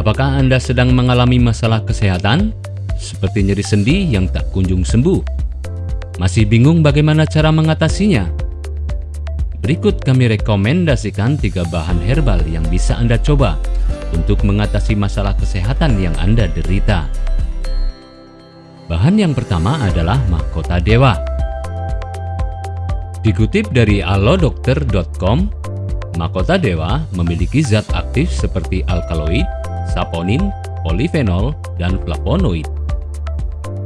Apakah Anda sedang mengalami masalah kesehatan? Seperti nyeri sendi yang tak kunjung sembuh? Masih bingung bagaimana cara mengatasinya? Berikut kami rekomendasikan tiga bahan herbal yang bisa Anda coba untuk mengatasi masalah kesehatan yang Anda derita. Bahan yang pertama adalah mahkota dewa. Dikutip dari alodokter.com, mahkota dewa memiliki zat aktif seperti alkaloid, saponin, polifenol, dan flavonoid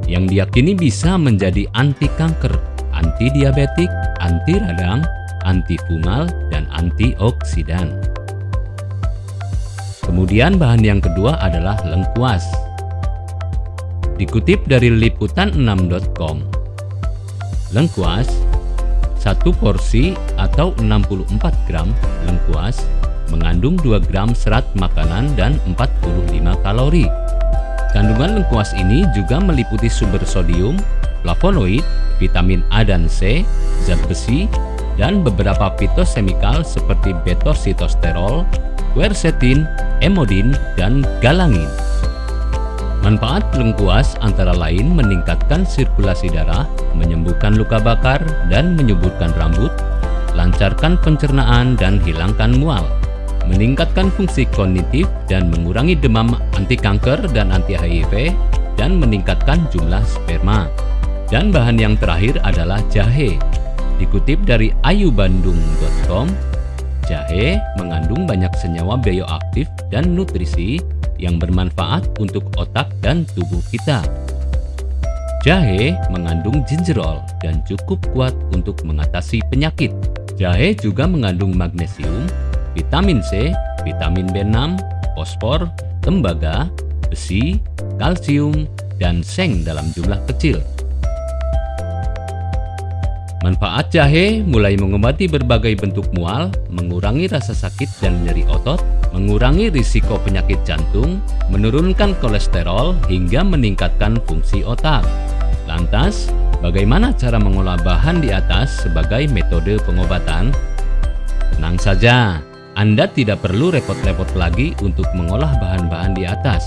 yang diyakini bisa menjadi anti kanker, anti diabetik, anti radang, anti fungal, dan antioksidan. Kemudian bahan yang kedua adalah lengkuas. Dikutip dari liputan6.com, lengkuas, satu porsi atau 64 gram lengkuas mengandung 2 gram serat makanan dan 45 kalori. Kandungan lengkuas ini juga meliputi sumber sodium, flavonoid, vitamin A dan C, zat besi, dan beberapa fitosemikal seperti betositosterol, quercetin, emodin, dan galangin. Manfaat lengkuas antara lain meningkatkan sirkulasi darah, menyembuhkan luka bakar, dan menyuburkan rambut, lancarkan pencernaan, dan hilangkan mual meningkatkan fungsi kognitif dan mengurangi demam anti kanker dan anti HIV, dan meningkatkan jumlah sperma. Dan bahan yang terakhir adalah jahe. Dikutip dari ayubandung.com, jahe mengandung banyak senyawa bioaktif dan nutrisi yang bermanfaat untuk otak dan tubuh kita. Jahe mengandung gingerol dan cukup kuat untuk mengatasi penyakit. Jahe juga mengandung magnesium vitamin C, vitamin B6, fosfor, tembaga, besi, kalsium, dan seng dalam jumlah kecil. Manfaat jahe mulai mengobati berbagai bentuk mual, mengurangi rasa sakit dan nyeri otot, mengurangi risiko penyakit jantung, menurunkan kolesterol, hingga meningkatkan fungsi otak. Lantas, bagaimana cara mengolah bahan di atas sebagai metode pengobatan? Tenang saja, anda tidak perlu repot-repot lagi untuk mengolah bahan-bahan di atas.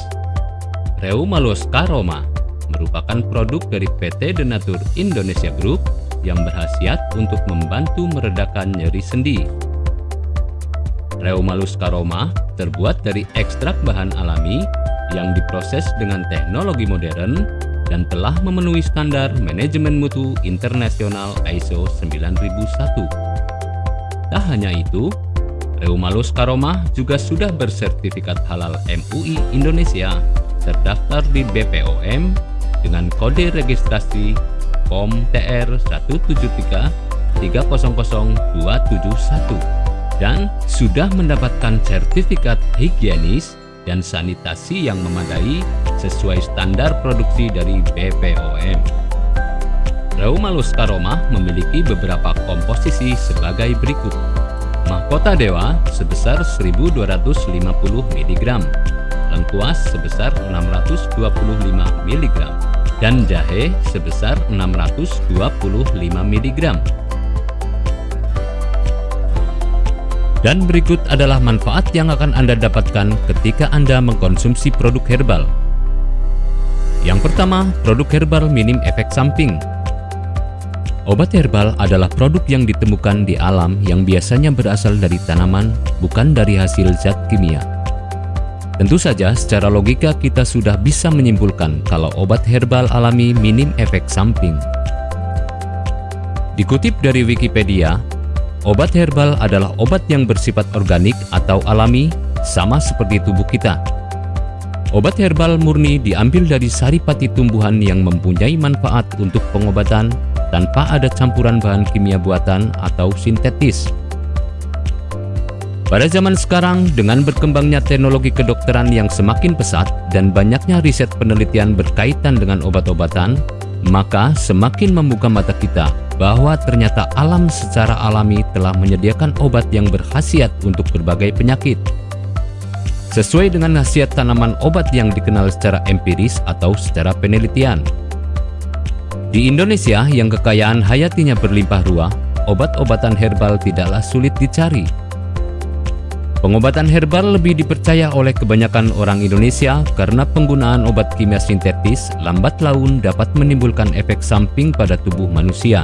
Reumalos Roma merupakan produk dari PT Denatur Indonesia Group yang berhasiat untuk membantu meredakan nyeri sendi. Reumalus Karoma terbuat dari ekstrak bahan alami yang diproses dengan teknologi modern dan telah memenuhi standar manajemen mutu internasional ISO 9001. Tak hanya itu, Reumalus Karomah juga sudah bersertifikat halal MUI Indonesia terdaftar di BPOM dengan kode registrasi POM TR 173 dan sudah mendapatkan sertifikat higienis dan sanitasi yang memadai sesuai standar produksi dari BPOM. Reumalus Karomah memiliki beberapa komposisi sebagai berikut mahkota dewa sebesar 1250 mg, lengkuas sebesar 625 mg, dan jahe sebesar 625 mg. Dan berikut adalah manfaat yang akan Anda dapatkan ketika Anda mengkonsumsi produk herbal. Yang pertama, produk herbal minim efek samping Obat herbal adalah produk yang ditemukan di alam yang biasanya berasal dari tanaman, bukan dari hasil zat kimia. Tentu saja secara logika kita sudah bisa menyimpulkan kalau obat herbal alami minim efek samping. Dikutip dari Wikipedia, obat herbal adalah obat yang bersifat organik atau alami sama seperti tubuh kita. Obat herbal murni diambil dari saripati tumbuhan yang mempunyai manfaat untuk pengobatan, tanpa ada campuran bahan kimia buatan atau sintetis. Pada zaman sekarang, dengan berkembangnya teknologi kedokteran yang semakin pesat dan banyaknya riset penelitian berkaitan dengan obat-obatan, maka semakin membuka mata kita bahwa ternyata alam secara alami telah menyediakan obat yang berkhasiat untuk berbagai penyakit. Sesuai dengan khasiat tanaman obat yang dikenal secara empiris atau secara penelitian, di Indonesia yang kekayaan hayatinya berlimpah ruah, obat-obatan herbal tidaklah sulit dicari. Pengobatan herbal lebih dipercaya oleh kebanyakan orang Indonesia karena penggunaan obat kimia sintetis lambat laun dapat menimbulkan efek samping pada tubuh manusia.